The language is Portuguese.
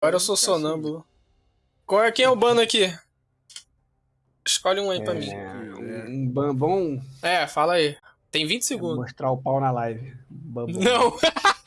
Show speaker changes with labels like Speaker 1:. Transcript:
Speaker 1: Agora eu sou sonâmbulo. Qual é, quem é o bando aqui? Escolhe um aí pra é, mim.
Speaker 2: Um, um bambom.
Speaker 1: É, fala aí. Tem 20
Speaker 2: é
Speaker 1: segundos.
Speaker 2: Mostrar o pau na live. Bambom.
Speaker 1: Não!